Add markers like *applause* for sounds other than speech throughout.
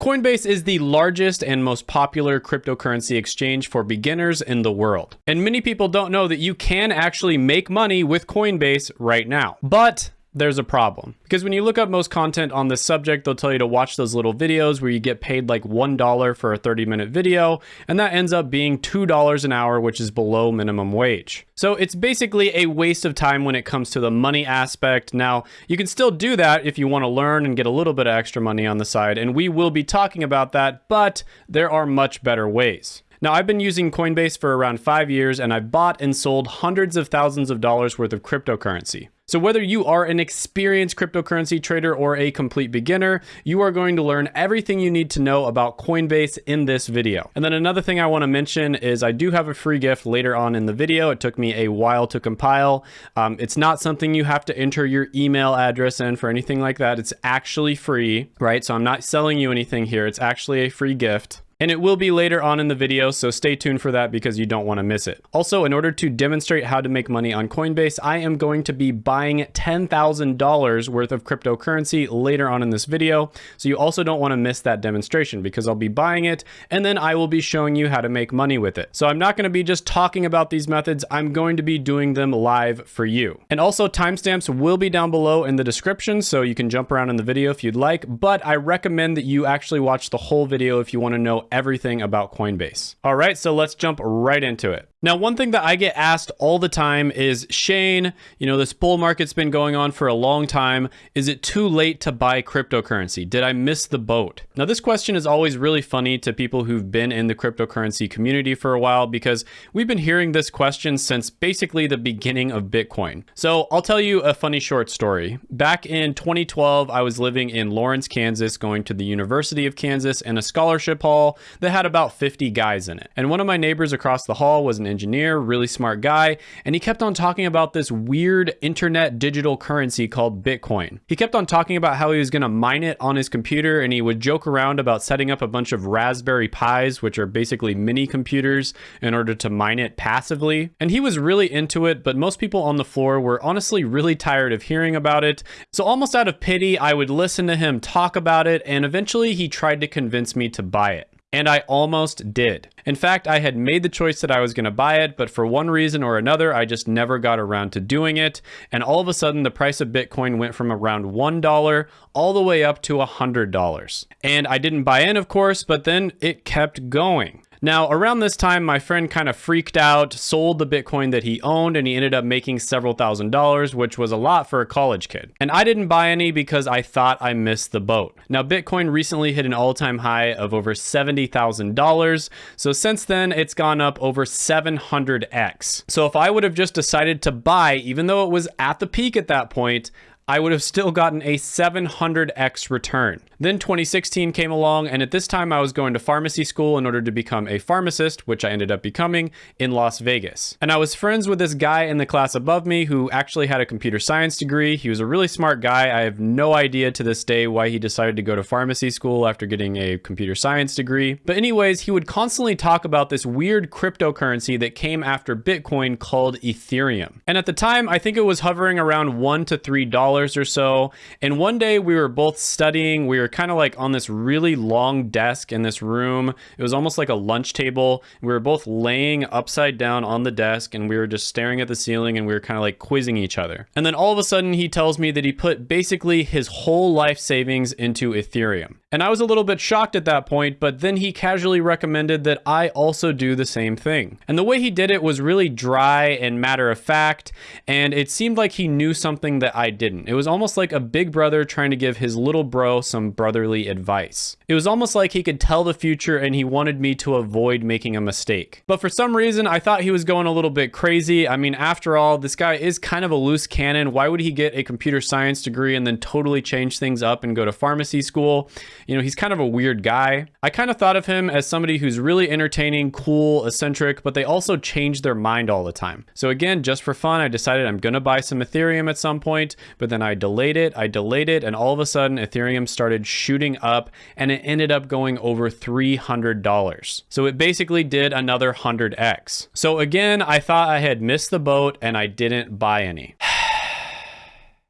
Coinbase is the largest and most popular cryptocurrency exchange for beginners in the world. And many people don't know that you can actually make money with Coinbase right now. But there's a problem. Because when you look up most content on this subject, they'll tell you to watch those little videos where you get paid like $1 for a 30 minute video, and that ends up being $2 an hour, which is below minimum wage. So it's basically a waste of time when it comes to the money aspect. Now, you can still do that if you want to learn and get a little bit of extra money on the side, and we will be talking about that, but there are much better ways. Now, I've been using Coinbase for around five years and I've bought and sold hundreds of thousands of dollars worth of cryptocurrency. So whether you are an experienced cryptocurrency trader or a complete beginner, you are going to learn everything you need to know about Coinbase in this video. And then another thing I want to mention is I do have a free gift later on in the video. It took me a while to compile. Um, it's not something you have to enter your email address in for anything like that. It's actually free, right? So I'm not selling you anything here. It's actually a free gift and it will be later on in the video, so stay tuned for that because you don't want to miss it. Also, in order to demonstrate how to make money on Coinbase, I am going to be buying $10,000 worth of cryptocurrency later on in this video, so you also don't want to miss that demonstration because I'll be buying it and then I will be showing you how to make money with it. So I'm not going to be just talking about these methods, I'm going to be doing them live for you. And also timestamps will be down below in the description, so you can jump around in the video if you'd like, but I recommend that you actually watch the whole video if you want to know everything about Coinbase. All right, so let's jump right into it. Now, one thing that I get asked all the time is, Shane, you know, this bull market's been going on for a long time. Is it too late to buy cryptocurrency? Did I miss the boat? Now, this question is always really funny to people who've been in the cryptocurrency community for a while because we've been hearing this question since basically the beginning of Bitcoin. So I'll tell you a funny short story. Back in 2012, I was living in Lawrence, Kansas, going to the University of Kansas in a scholarship hall that had about 50 guys in it. And one of my neighbors across the hall was an engineer, really smart guy, and he kept on talking about this weird internet digital currency called Bitcoin. He kept on talking about how he was going to mine it on his computer and he would joke around about setting up a bunch of Raspberry Pis, which are basically mini computers, in order to mine it passively. And he was really into it, but most people on the floor were honestly really tired of hearing about it. So almost out of pity, I would listen to him talk about it, and eventually he tried to convince me to buy it. And I almost did. In fact, I had made the choice that I was going to buy it, but for one reason or another, I just never got around to doing it. And all of a sudden, the price of Bitcoin went from around $1 all the way up to $100. And I didn't buy in, of course, but then it kept going. Now, around this time, my friend kind of freaked out, sold the Bitcoin that he owned, and he ended up making several thousand dollars, which was a lot for a college kid. And I didn't buy any because I thought I missed the boat. Now, Bitcoin recently hit an all-time high of over $70,000. So since then, it's gone up over 700x. So if I would have just decided to buy, even though it was at the peak at that point, I would have still gotten a 700x return. Then 2016 came along, and at this time I was going to pharmacy school in order to become a pharmacist, which I ended up becoming in Las Vegas. And I was friends with this guy in the class above me who actually had a computer science degree. He was a really smart guy. I have no idea to this day why he decided to go to pharmacy school after getting a computer science degree. But anyways, he would constantly talk about this weird cryptocurrency that came after Bitcoin called Ethereum. And at the time, I think it was hovering around one to three dollars or so. And one day we were both studying, we were kind of like on this really long desk in this room. It was almost like a lunch table. We were both laying upside down on the desk and we were just staring at the ceiling and we were kind of like quizzing each other. And then all of a sudden he tells me that he put basically his whole life savings into Ethereum. And I was a little bit shocked at that point, but then he casually recommended that I also do the same thing. And the way he did it was really dry and matter of fact, and it seemed like he knew something that I didn't. It was almost like a big brother trying to give his little bro some brotherly advice. It was almost like he could tell the future and he wanted me to avoid making a mistake. But for some reason, I thought he was going a little bit crazy. I mean, after all, this guy is kind of a loose cannon. Why would he get a computer science degree and then totally change things up and go to pharmacy school? You know, he's kind of a weird guy. I kind of thought of him as somebody who's really entertaining, cool, eccentric, but they also change their mind all the time. So again, just for fun, I decided I'm going to buy some Ethereum at some point, but then I delayed it, I delayed it, and all of a sudden Ethereum started shooting up and it ended up going over $300. So it basically did another 100x. So again, I thought I had missed the boat and I didn't buy any.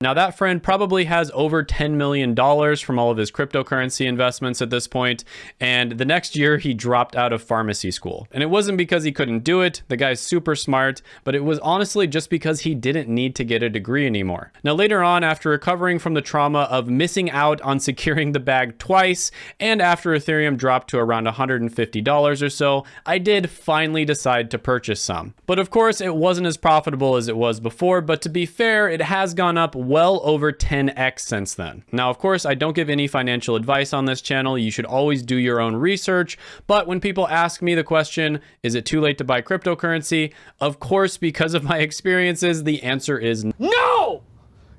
Now that friend probably has over $10 million from all of his cryptocurrency investments at this point, and the next year he dropped out of pharmacy school. And it wasn't because he couldn't do it, the guy's super smart, but it was honestly just because he didn't need to get a degree anymore. Now later on, after recovering from the trauma of missing out on securing the bag twice, and after Ethereum dropped to around $150 or so, I did finally decide to purchase some. But of course, it wasn't as profitable as it was before, but to be fair, it has gone up well over 10x since then. Now, of course, I don't give any financial advice on this channel. You should always do your own research. But when people ask me the question, is it too late to buy cryptocurrency? Of course, because of my *laughs* experiences, the answer is no!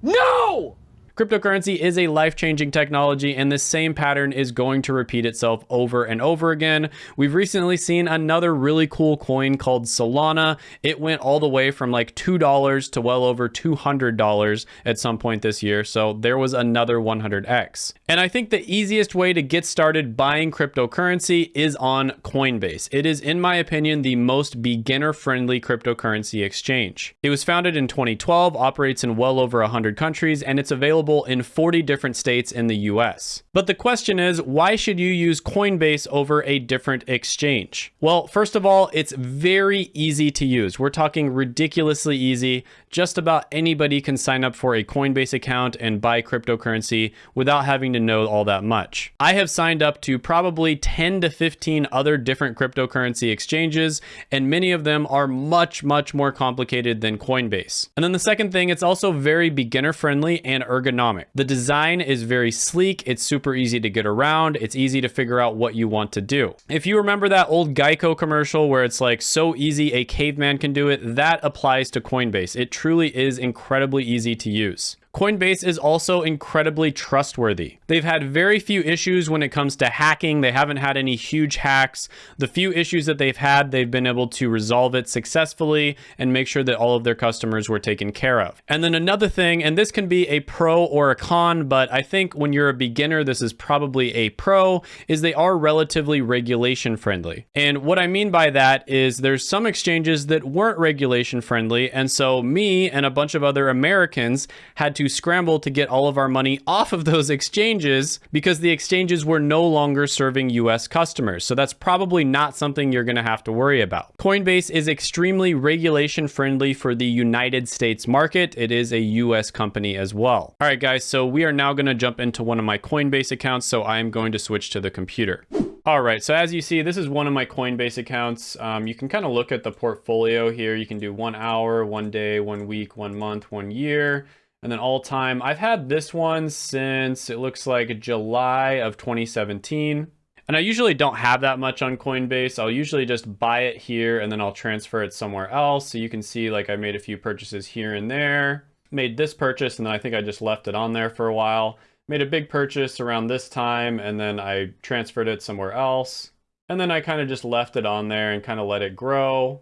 No! Cryptocurrency is a life-changing technology and the same pattern is going to repeat itself over and over again. We've recently seen another really cool coin called Solana. It went all the way from like $2 to well over $200 at some point this year. So there was another 100x. And I think the easiest way to get started buying cryptocurrency is on Coinbase. It is, in my opinion, the most beginner-friendly cryptocurrency exchange. It was founded in 2012, operates in well over 100 countries, and it's available available in 40 different states in the US. But the question is, why should you use Coinbase over a different exchange? Well, first of all, it's very easy to use. We're talking ridiculously easy. Just about anybody can sign up for a Coinbase account and buy cryptocurrency without having to know all that much. I have signed up to probably 10 to 15 other different cryptocurrency exchanges, and many of them are much, much more complicated than Coinbase. And then the second thing, it's also very beginner friendly and ergonomic. The design is very sleek. It's super easy to get around. It's easy to figure out what you want to do. If you remember that old Geico commercial where it's like so easy a caveman can do it, that applies to Coinbase. It truly is incredibly easy to use. Coinbase is also incredibly trustworthy. They've had very few issues when it comes to hacking. They haven't had any huge hacks. The few issues that they've had, they've been able to resolve it successfully and make sure that all of their customers were taken care of. And then another thing, and this can be a pro or a con, but I think when you're a beginner, this is probably a pro, is they are relatively regulation friendly. And what I mean by that is there's some exchanges that weren't regulation friendly. And so me and a bunch of other Americans had to to scramble to get all of our money off of those exchanges because the exchanges were no longer serving US customers. So that's probably not something you're going to have to worry about. Coinbase is extremely regulation friendly for the United States market. It is a US company as well. All right, guys, so we are now going to jump into one of my Coinbase accounts. So I am going to switch to the computer. All right, so as you see, this is one of my Coinbase accounts. Um, you can kind of look at the portfolio here. You can do one hour, one day, one week, one month, one year. And then all time, I've had this one since it looks like July of 2017. And I usually don't have that much on Coinbase. I'll usually just buy it here and then I'll transfer it somewhere else. So you can see like I made a few purchases here and there. Made this purchase and then I think I just left it on there for a while. Made a big purchase around this time and then I transferred it somewhere else. And then I kind of just left it on there and kind of let it grow.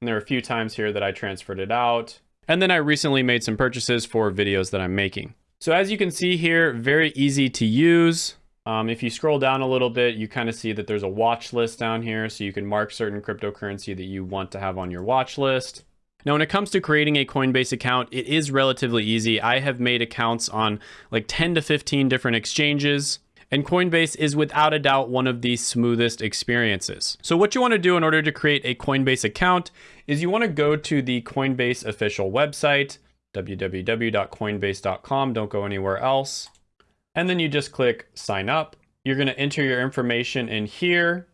And there are a few times here that I transferred it out. And then I recently made some purchases for videos that I'm making. So as you can see here, very easy to use. Um, if you scroll down a little bit, you kind of see that there's a watch list down here. So you can mark certain cryptocurrency that you want to have on your watch list. Now, when it comes to creating a Coinbase account, it is relatively easy. I have made accounts on like 10 to 15 different exchanges. And Coinbase is without a doubt one of the smoothest experiences. So what you want to do in order to create a Coinbase account is you want to go to the Coinbase official website, www.coinbase.com. Don't go anywhere else. And then you just click sign up. You're going to enter your information in here.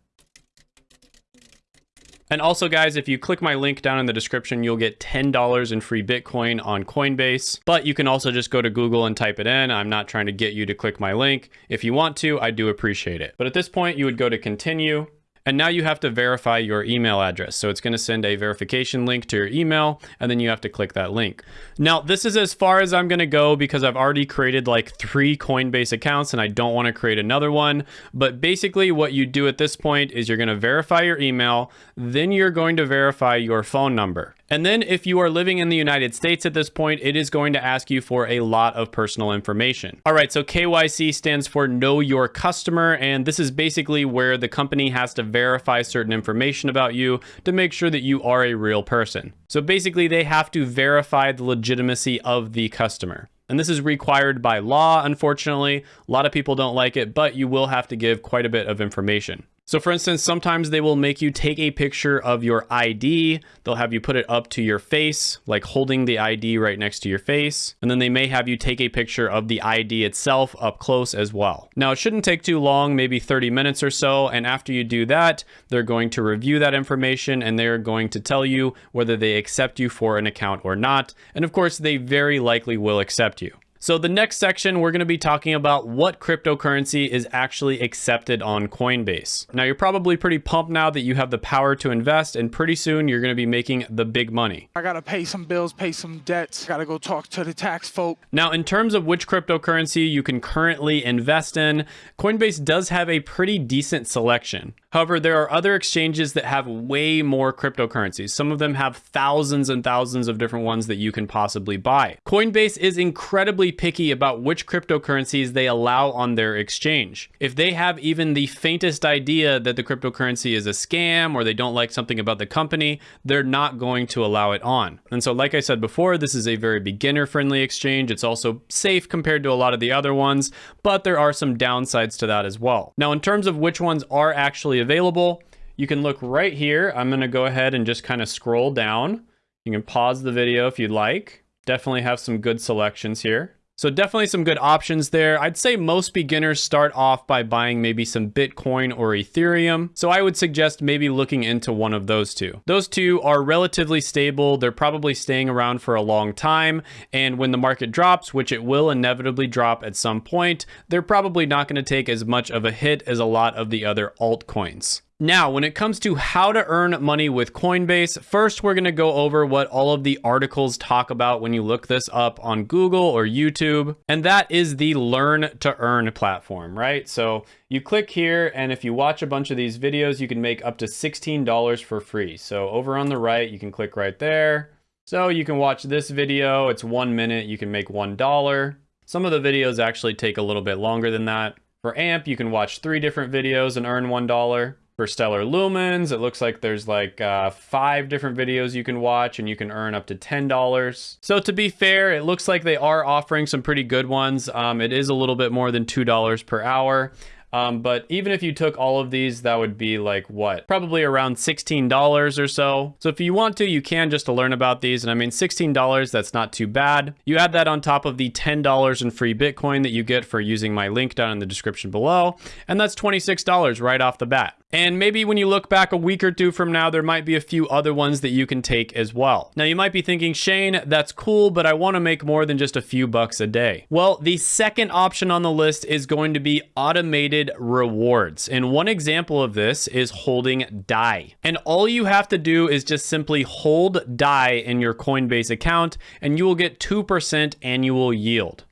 And also guys, if you click my link down in the description, you'll get $10 in free Bitcoin on Coinbase, but you can also just go to Google and type it in. I'm not trying to get you to click my link. If you want to, I do appreciate it. But at this point, you would go to continue. And now you have to verify your email address. So it's going to send a verification link to your email, and then you have to click that link. Now, this is as far as I'm going to go because I've already created like three Coinbase accounts and I don't want to create another one. But basically what you do at this point is you're going to verify your email, then you're going to verify your phone number. And then if you are living in the United States at this point, it is going to ask you for a lot of personal information. All right, so KYC stands for Know Your Customer, and this is basically where the company has to verify certain information about you to make sure that you are a real person. So basically they have to verify the legitimacy of the customer. And this is required by law, unfortunately. A lot of people don't like it, but you will have to give quite a bit of information. So for instance, sometimes they will make you take a picture of your ID. They'll have you put it up to your face, like holding the ID right next to your face. And then they may have you take a picture of the ID itself up close as well. Now it shouldn't take too long, maybe 30 minutes or so. And after you do that, they're going to review that information and they're going to tell you whether they accept you for an account or not. And of course, they very likely will accept you. So the next section, we're going to be talking about what cryptocurrency is actually accepted on Coinbase. Now, you're probably pretty pumped now that you have the power to invest, and pretty soon you're going to be making the big money. I got to pay some bills, pay some debts. Got to go talk to the tax folk. Now, in terms of which cryptocurrency you can currently invest in, Coinbase does have a pretty decent selection. However, there are other exchanges that have way more cryptocurrencies. Some of them have thousands and thousands of different ones that you can possibly buy. Coinbase is incredibly picky about which cryptocurrencies they allow on their exchange. If they have even the faintest idea that the cryptocurrency is a scam or they don't like something about the company, they're not going to allow it on. And so, like I said before, this is a very beginner friendly exchange. It's also safe compared to a lot of the other ones, but there are some downsides to that as well. Now, in terms of which ones are actually available. You can look right here. I'm going to go ahead and just kind of scroll down. You can pause the video if you'd like. Definitely have some good selections here. So definitely some good options there. I'd say most beginners start off by buying maybe some Bitcoin or Ethereum. So I would suggest maybe looking into one of those two. Those two are relatively stable. They're probably staying around for a long time. And when the market drops, which it will inevitably drop at some point, they're probably not going to take as much of a hit as a lot of the other altcoins. Now, when it comes to how to earn money with Coinbase, first we're going to go over what all of the articles talk about when you look this up on Google or YouTube, and that is the Learn to Earn platform, right? So you click here, and if you watch a bunch of these videos, you can make up to $16 for free. So over on the right, you can click right there. So you can watch this video, it's one minute, you can make $1. Some of the videos actually take a little bit longer than that. For AMP, you can watch three different videos and earn $1 for stellar lumens it looks like there's like uh, five different videos you can watch and you can earn up to ten dollars so to be fair it looks like they are offering some pretty good ones um, it is a little bit more than two dollars per hour um, but even if you took all of these, that would be like what? Probably around $16 or so. So if you want to, you can just to learn about these. And I mean, $16, that's not too bad. You add that on top of the $10 in free Bitcoin that you get for using my link down in the description below. And that's $26 right off the bat. And maybe when you look back a week or two from now, there might be a few other ones that you can take as well. Now you might be thinking, Shane, that's cool, but I want to make more than just a few bucks a day. Well, the second option on the list is going to be automated rewards. And one example of this is holding DAI. And all you have to do is just simply hold DAI in your Coinbase account and you will get 2% annual yield.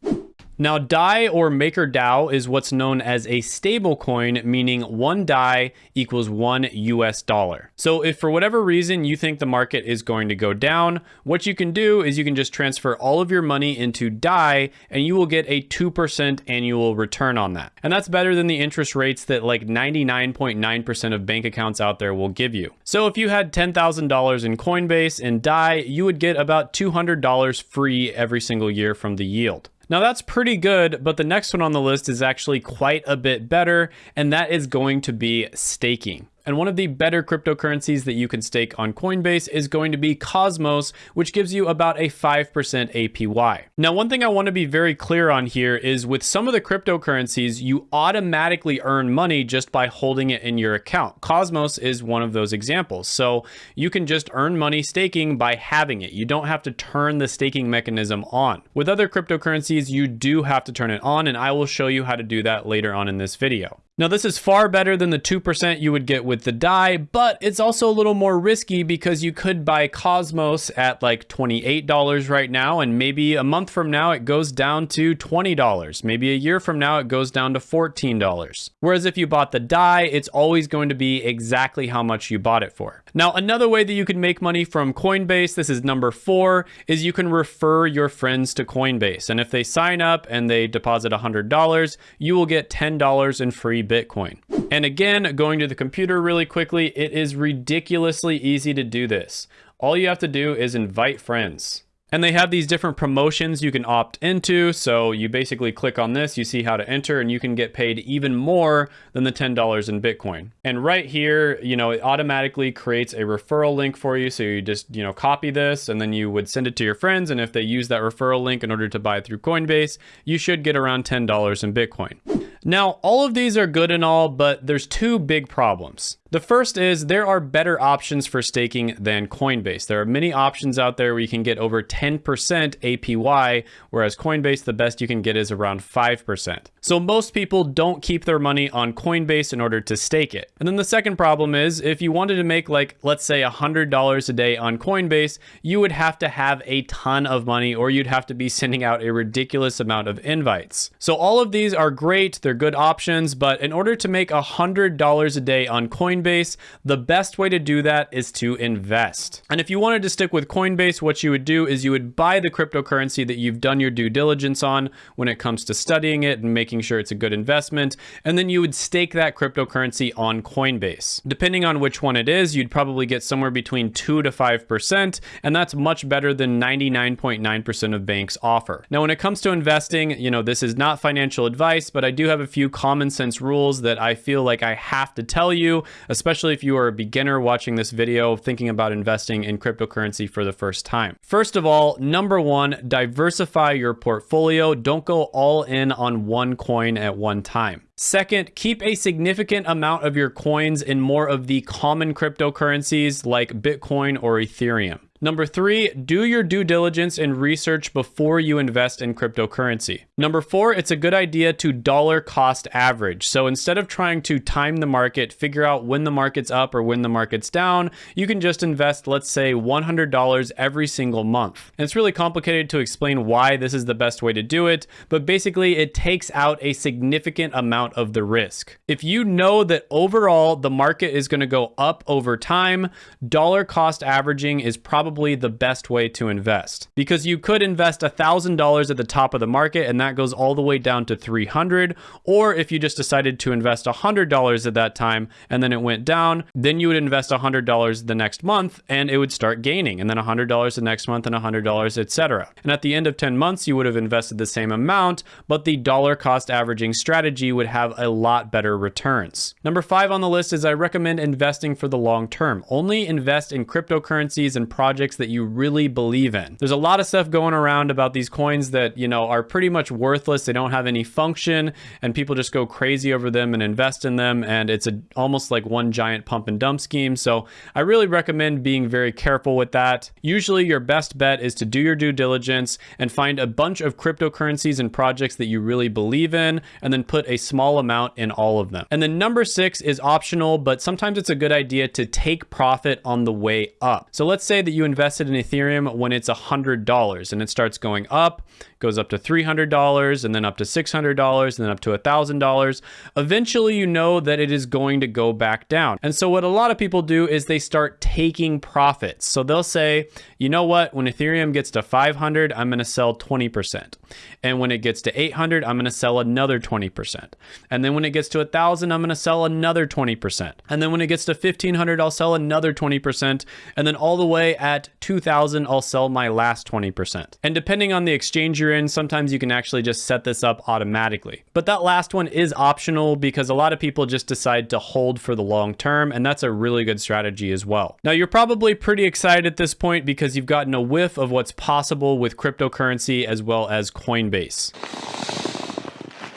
Now, DAI or MakerDAO is what's known as a stablecoin, meaning one DAI equals one US dollar. So if for whatever reason you think the market is going to go down, what you can do is you can just transfer all of your money into DAI and you will get a 2% annual return on that. And that's better than the interest rates that like 99.9% of bank accounts out there will give you. So if you had $10,000 in Coinbase and DAI, you would get about $200 free every single year from the yield. Now that's pretty good, but the next one on the list is actually quite a bit better, and that is going to be staking. And one of the better cryptocurrencies that you can stake on Coinbase is going to be Cosmos, which gives you about a 5% APY. Now, one thing I want to be very clear on here is with some of the cryptocurrencies, you automatically earn money just by holding it in your account. Cosmos is one of those examples. So you can just earn money staking by having it. You don't have to turn the staking mechanism on. With other cryptocurrencies, you do have to turn it on, and I will show you how to do that later on in this video. Now this is far better than the 2% you would get with the DAI, but it's also a little more risky because you could buy Cosmos at like $28 right now, and maybe a month from now it goes down to $20. Maybe a year from now it goes down to $14. Whereas if you bought the DAI, it's always going to be exactly how much you bought it for. Now another way that you can make money from Coinbase, this is number four, is you can refer your friends to Coinbase. And if they sign up and they deposit $100, you will get $10 in free Bitcoin. And again, going to the computer really quickly, it is ridiculously easy to do this. All you have to do is invite friends. And they have these different promotions you can opt into. So you basically click on this, you see how to enter, and you can get paid even more than the $10 in Bitcoin. And right here, you know, it automatically creates a referral link for you. So you just, you know, copy this and then you would send it to your friends. And if they use that referral link in order to buy through Coinbase, you should get around $10 in Bitcoin. Now, all of these are good and all, but there's two big problems. The first is there are better options for staking than Coinbase. There are many options out there where you can get over 10% APY, whereas Coinbase, the best you can get is around 5%. So most people don't keep their money on Coinbase in order to stake it. And then the second problem is if you wanted to make like, let's say $100 a day on Coinbase, you would have to have a ton of money or you'd have to be sending out a ridiculous amount of invites. So all of these are great. They're good options, but in order to make $100 a day on Coinbase, the best way to do that is to invest. And if you wanted to stick with Coinbase, what you would do is you would buy the cryptocurrency that you've done your due diligence on when it comes to studying it and making sure it's a good investment, and then you would stake that cryptocurrency on Coinbase. Depending on which one it is, you'd probably get somewhere between 2 to 5%, and that's much better than 99.9% of banks offer. Now, when it comes to investing, you know, this is not financial advice, but I do have a few common sense rules that I feel like I have to tell you, especially if you are a beginner watching this video thinking about investing in cryptocurrency for the first time. First of all, number one, diversify your portfolio. Don't go all in on one coin at one time. Second, keep a significant amount of your coins in more of the common cryptocurrencies like Bitcoin or Ethereum. Number three, do your due diligence and research before you invest in cryptocurrency. Number four, it's a good idea to dollar cost average. So instead of trying to time the market, figure out when the market's up or when the market's down, you can just invest, let's say, $100 every single month. And it's really complicated to explain why this is the best way to do it, but basically it takes out a significant amount of the risk. If you know that overall the market is going to go up over time, dollar cost averaging is probably probably the best way to invest because you could invest $1,000 at the top of the market and that goes all the way down to 300 or if you just decided to invest $100 at that time and then it went down, then you would invest $100 the next month and it would start gaining and then $100 the next month and $100, etc. And at the end of 10 months, you would have invested the same amount, but the dollar cost averaging strategy would have a lot better returns. Number five on the list is I recommend investing for the long term. Only invest in cryptocurrencies and projects projects that you really believe in. There's a lot of stuff going around about these coins that, you know, are pretty much worthless. They don't have any function and people just go crazy over them and invest in them. And it's a, almost like one giant pump and dump scheme. So I really recommend being very careful with that. Usually your best bet is to do your due diligence and find a bunch of cryptocurrencies and projects that you really believe in and then put a small amount in all of them. And then number six is optional, but sometimes it's a good idea to take profit on the way up. So let's say that you invested in Ethereum when it's $100 and it starts going up, goes up to $300 and then up to $600 and then up to $1,000. Eventually, you know that it is going to go back down. And so what a lot of people do is they start taking profits. So they'll say, you know what, when Ethereum gets to 500, I'm going to sell 20%. And when it gets to 800, I'm going to sell another 20%. And then when it gets to 1,000, I'm going to sell another 20%. And then when it gets to 1,500, I'll sell another 20%. And then all the way at 2,000, I'll sell my last 20%. And depending on the exchange you're in, sometimes you can actually just set this up automatically. But that last one is optional because a lot of people just decide to hold for the long term. And that's a really good strategy as well. Now, you're probably pretty excited at this point because you've gotten a whiff of what's possible with cryptocurrency as well as Coinbase.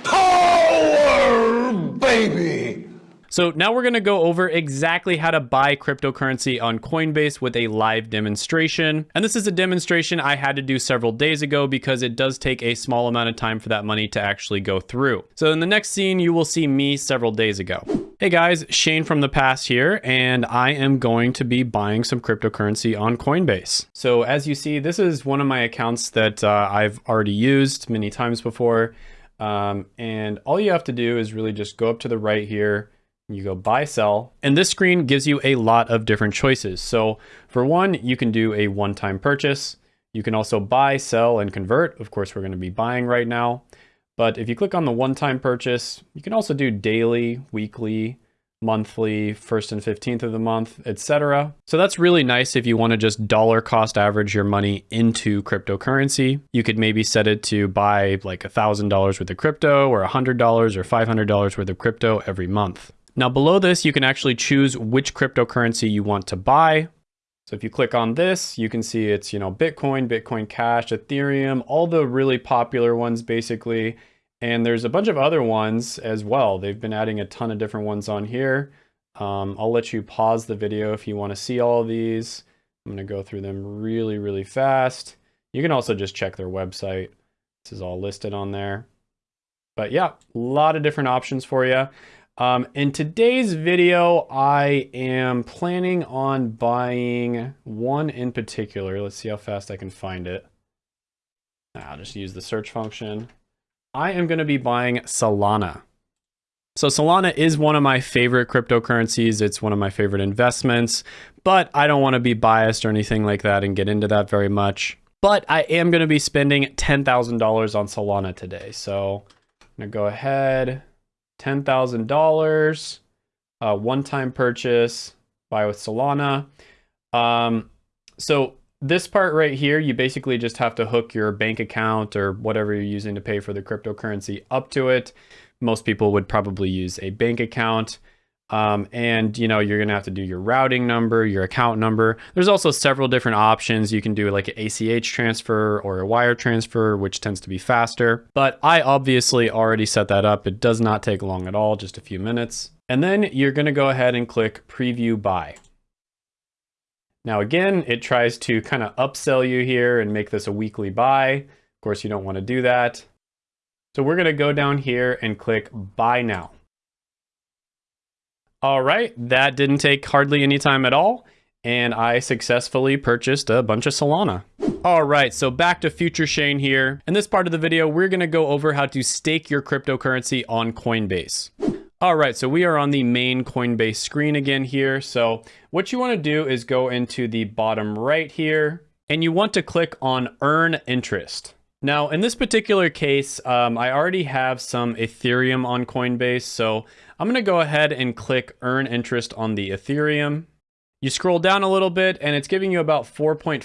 Power, baby! So now we're going to go over exactly how to buy cryptocurrency on Coinbase with a live demonstration. And this is a demonstration I had to do several days ago because it does take a small amount of time for that money to actually go through. So in the next scene, you will see me several days ago. Hey guys, Shane from the past here, and I am going to be buying some cryptocurrency on Coinbase. So as you see, this is one of my accounts that uh, I've already used many times before. Um, and all you have to do is really just go up to the right here, you go buy, sell, and this screen gives you a lot of different choices. So for one, you can do a one-time purchase. You can also buy, sell, and convert. Of course, we're gonna be buying right now. But if you click on the one-time purchase, you can also do daily, weekly, monthly, first and 15th of the month, etc. So that's really nice if you want to just dollar cost average your money into cryptocurrency. You could maybe set it to buy like a $1,000 worth of crypto or a $100 or $500 worth of crypto every month. Now below this, you can actually choose which cryptocurrency you want to buy. So if you click on this, you can see it's, you know, Bitcoin, Bitcoin Cash, Ethereum, all the really popular ones basically. And there's a bunch of other ones as well. They've been adding a ton of different ones on here. Um, I'll let you pause the video if you want to see all of these. I'm going to go through them really, really fast. You can also just check their website. This is all listed on there. But yeah, a lot of different options for you. Um, in today's video, I am planning on buying one in particular. Let's see how fast I can find it. I'll just use the search function. I am going to be buying Solana. So Solana is one of my favorite cryptocurrencies. It's one of my favorite investments, but I don't want to be biased or anything like that and get into that very much. But I am going to be spending $10,000 on Solana today. So I'm going to go ahead, $10,000, uh, one-time purchase, buy with Solana. Um, so this part right here, you basically just have to hook your bank account or whatever you're using to pay for the cryptocurrency up to it. Most people would probably use a bank account. Um, and you know, you're gonna have to do your routing number, your account number. There's also several different options. You can do like an ACH transfer or a wire transfer, which tends to be faster. But I obviously already set that up. It does not take long at all, just a few minutes. And then you're gonna go ahead and click preview buy. Now again, it tries to kind of upsell you here and make this a weekly buy. Of course, you don't want to do that. So we're to go down here and click buy now. All right, that didn't take hardly any time at all. And I successfully purchased a bunch of Solana. All right, so back to Future Shane here. In this part of the video, we're gonna go over how to stake your cryptocurrency on Coinbase. All right, so we are on the main Coinbase screen again here. So what you wanna do is go into the bottom right here, and you want to click on Earn Interest. Now, in this particular case, um, I already have some Ethereum on Coinbase, so I'm gonna go ahead and click Earn Interest on the Ethereum. You scroll down a little bit and it's giving you about 4.5%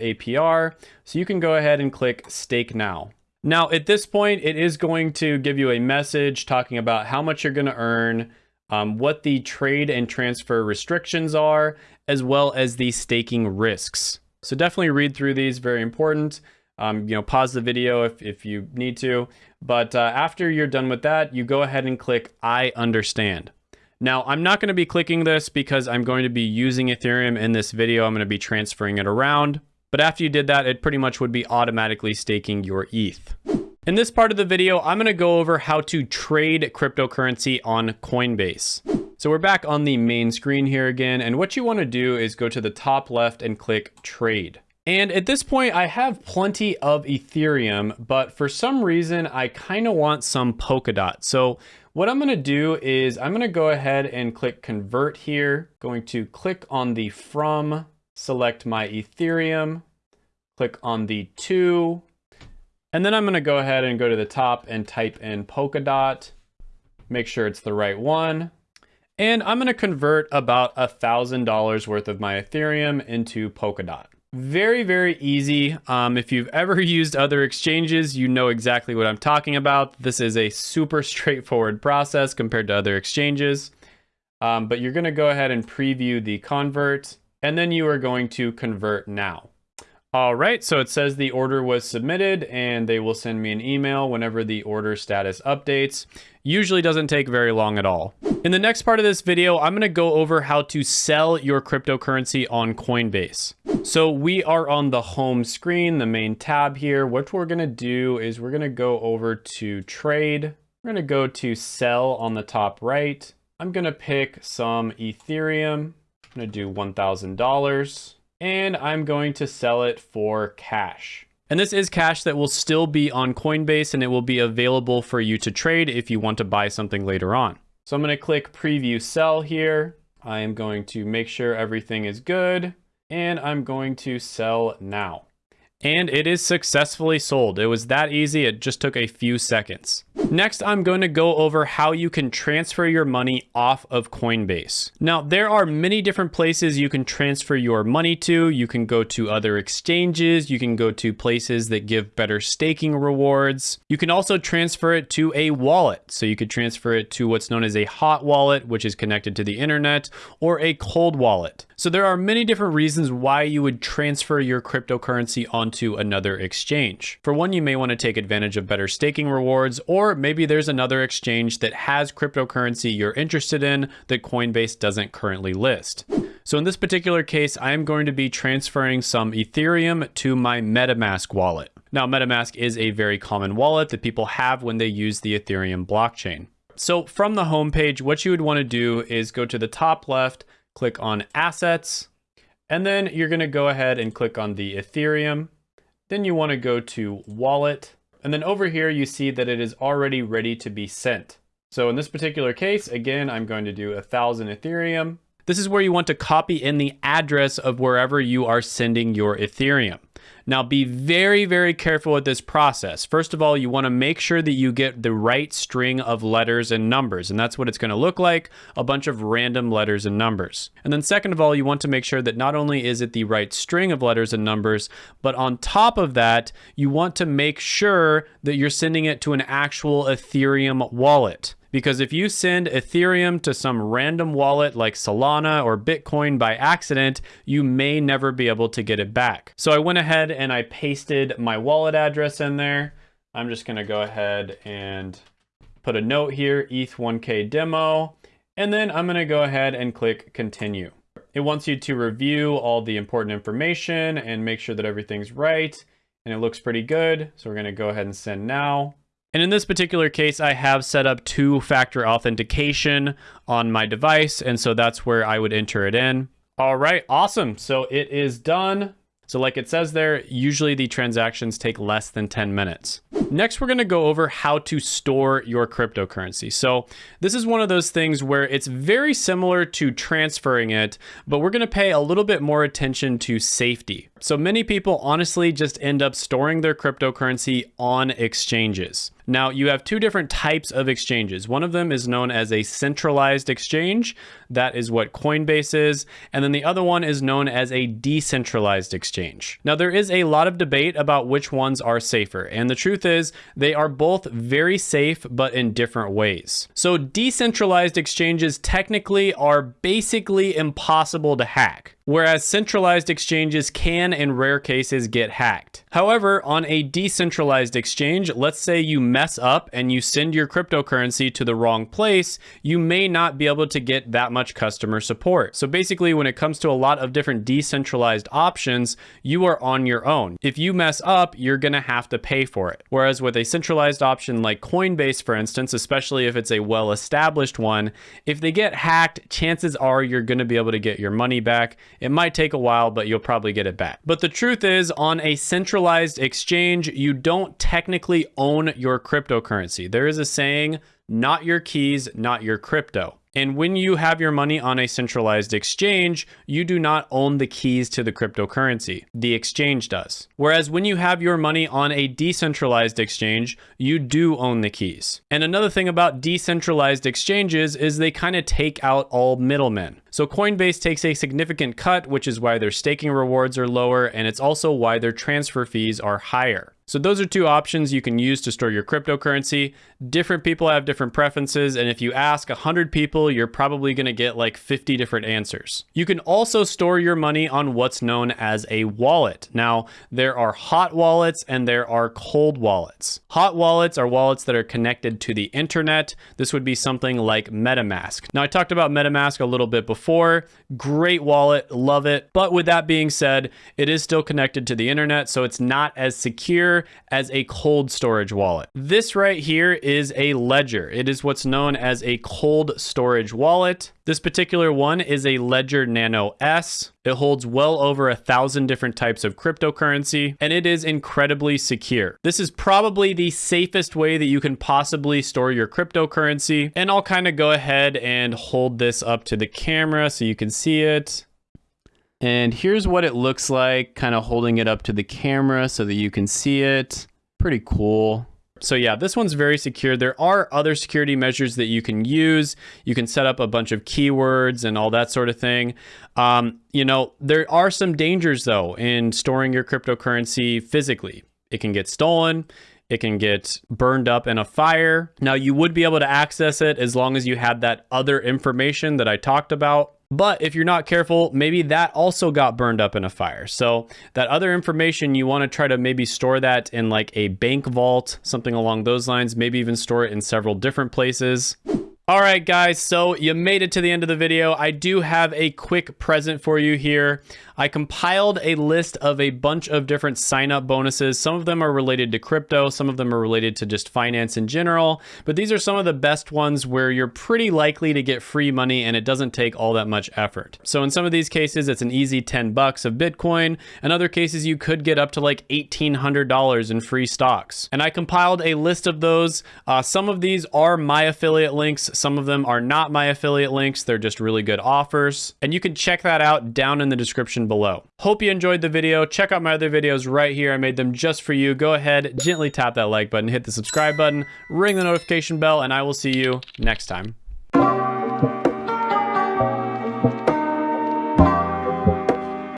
APR, so you can go ahead and click Stake Now. Now, at this point, it is going to give you a message talking about how much you're going to earn, um, what the trade and transfer restrictions are, as well as the staking risks. So definitely read through these, very important. Um, you know, pause the video if, if you need to. But uh, after you're done with that, you go ahead and click I understand. Now, I'm not going to be clicking this because I'm going to be using Ethereum in this video. I'm going to be transferring it around. But after you did that, it pretty much would be automatically staking your ETH. In this part of the video, I'm going to go over how to trade cryptocurrency on Coinbase. So we're back on the main screen here again, and what you want to do is go to the top left and click Trade. And at this point, I have plenty of Ethereum, but for some reason, I kind of want some Polkadot. So what I'm going to do is I'm going to go ahead and click Convert here, going to click on the From select my Ethereum, click on the to, and then I'm gonna go ahead and go to the top and type in Polkadot, make sure it's the right one. And I'm gonna convert about a $1,000 worth of my Ethereum into Polkadot. Very, very easy. Um, if you've ever *laughs* used other exchanges, you know exactly what I'm talking about. This is a super *laughs* straightforward process compared to other exchanges. Um, but you're gonna go ahead and preview the convert and then you are going to convert now. All right, so it says the order was submitted and they will send me an email whenever the order status updates. Usually doesn't take very long at all. In the next part of this video, I'm gonna go over how to sell your cryptocurrency on Coinbase. So we are on the home screen, the main tab here. What we're gonna do is we're gonna go over to trade. We're gonna go to sell on the top right. I'm gonna pick some Ethereum. I'm gonna do $1,000 and I'm going to sell it for cash. And this is cash that will still be on Coinbase and it will be available for you to trade if you want to buy something later on. So I'm gonna click preview sell here. I am going to make sure everything is good and I'm going to sell now. And it is successfully sold. It was that easy, it just took a few seconds. Next, I'm going to go over how you can transfer your money off of Coinbase. Now, there are many different places you can transfer your money to. You can go to other exchanges. You can go to places that give better staking rewards. You can also transfer it to a wallet. So you could transfer it to what's known as a hot wallet, which is connected to the internet, or a cold wallet. So there are many different reasons why you would transfer your cryptocurrency onto another exchange. For one, you may want to take advantage of better staking rewards, or maybe there's another exchange that has cryptocurrency you're interested in that Coinbase doesn't currently list. So in this particular case, I am going to be transferring some Ethereum to my MetaMask wallet. Now, MetaMask is a very common wallet that people have when they use the Ethereum blockchain. So from the homepage, what you would want to do is go to the top left, click on assets, and then you're going to go ahead and click on the Ethereum. Then you want to go to wallet. And then over here, you see that it is already ready to be sent. So in this particular case, again, I'm going to do a thousand Ethereum. This is where you want to copy in the address of wherever you are sending your Ethereum. Now be very, very careful with this process. First of all, you wanna make sure that you get the right string of letters and numbers, and that's what it's gonna look like, a bunch of random letters and numbers. And then second of all, you want to make sure that not only is it the right string of letters and numbers, but on top of that, you want to make sure that you're sending it to an actual Ethereum wallet. Because if you send Ethereum to some random wallet like Solana or Bitcoin by accident, you may never be able to get it back. So I went ahead and I pasted my wallet address in there. I'm just gonna go ahead and put a note here, ETH1K demo, and then I'm gonna go ahead and click continue. It wants you to review all the important information and make sure that everything's right, and it looks pretty good. So we're gonna go ahead and send now. And in this particular case, I have set up two-factor authentication on my device, and so that's where I would enter it in. All right, awesome. So it is done. So like it says there, usually the transactions take less than 10 minutes. Next, we're gonna go over how to store your cryptocurrency. So this is one of those things where it's very similar to transferring it, but we're gonna pay a little bit more attention to safety. So many people honestly just end up storing their cryptocurrency on exchanges. Now, you have two different types of exchanges. One of them is known as a centralized exchange. That is what Coinbase is. And then the other one is known as a decentralized exchange. Now, there is a lot of debate about which ones are safer. And the truth is, they are both very safe, but in different ways. So, decentralized exchanges technically are basically impossible to hack whereas centralized exchanges can in rare cases get hacked. However, on a decentralized exchange, let's say you mess up and you send your cryptocurrency to the wrong place, you may not be able to get that much customer support. So basically, when it comes to a lot of different decentralized options, you are on your own. If you mess up, you're gonna have to pay for it. Whereas with a centralized option like Coinbase, for instance, especially if it's a well-established one, if they get hacked, chances are you're gonna be able to get your money back it might take a while, but you'll probably get it back. But the truth is, on a centralized exchange, you don't technically own your cryptocurrency. There is a saying, not your keys, not your crypto. And when you have your money on a centralized exchange, you do not own the keys to the cryptocurrency. The exchange does. Whereas when you have your money on a decentralized exchange, you do own the keys. And another thing about decentralized exchanges is they kind of take out all middlemen. So Coinbase takes a significant cut, which is why their staking rewards are lower, and it's also why their transfer fees are higher. So those are two options you can use to store your cryptocurrency. Different people have different preferences, and if you ask 100 people, you're probably gonna get like 50 different answers. You can also store your money on what's known as a wallet. Now, there are hot wallets and there are cold wallets. Hot wallets are wallets that are connected to the internet. This would be something like MetaMask. Now, I talked about MetaMask a little bit before. Great wallet, love it. But with that being said, it is still connected to the internet, so it's not as secure as a cold storage wallet. This right here is a ledger. It is what's known as a cold storage wallet. This particular one is a Ledger Nano S. It holds well over a thousand different types of cryptocurrency, and it is incredibly secure. This is probably the safest way that you can possibly store your cryptocurrency. And I'll kind of go ahead and hold this up to the camera so you can see it. And here's what it looks like, kind of holding it up to the camera so that you can see it. Pretty cool. So yeah, this one's very secure. There are other security measures that you can use. You can set up a bunch of keywords and all that sort of thing. Um, you know, there are some dangers though in storing your cryptocurrency physically. It can get stolen. It can get burned up in a fire. Now, you would be able to access it as long as you had that other information that I talked about. But if you're not careful, maybe that also got burned up in a fire. So that other information, you want to try to maybe store that in like a bank vault, something along those lines, maybe even store it in several different places. All right, guys, so you made it to the end of the video. I do have a quick present for you here. I compiled a list of a bunch of different sign-up bonuses. Some of them are related to crypto, some of them are related to just finance in general, but these are some of the best ones where you're pretty likely to get free money and it doesn't take all that much effort. So in some of these cases, it's an easy 10 bucks of Bitcoin. In other cases, you could get up to like $1,800 in free stocks. And I compiled a list of those. Uh, some of these are my affiliate links. Some of them are not my affiliate links. They're just really good offers. And you can check that out down in the below. Hope you enjoyed the video. Check out my other videos right here. I made them just for you. Go ahead, gently tap that like button, hit the subscribe button, ring the notification bell, and I will see you next time.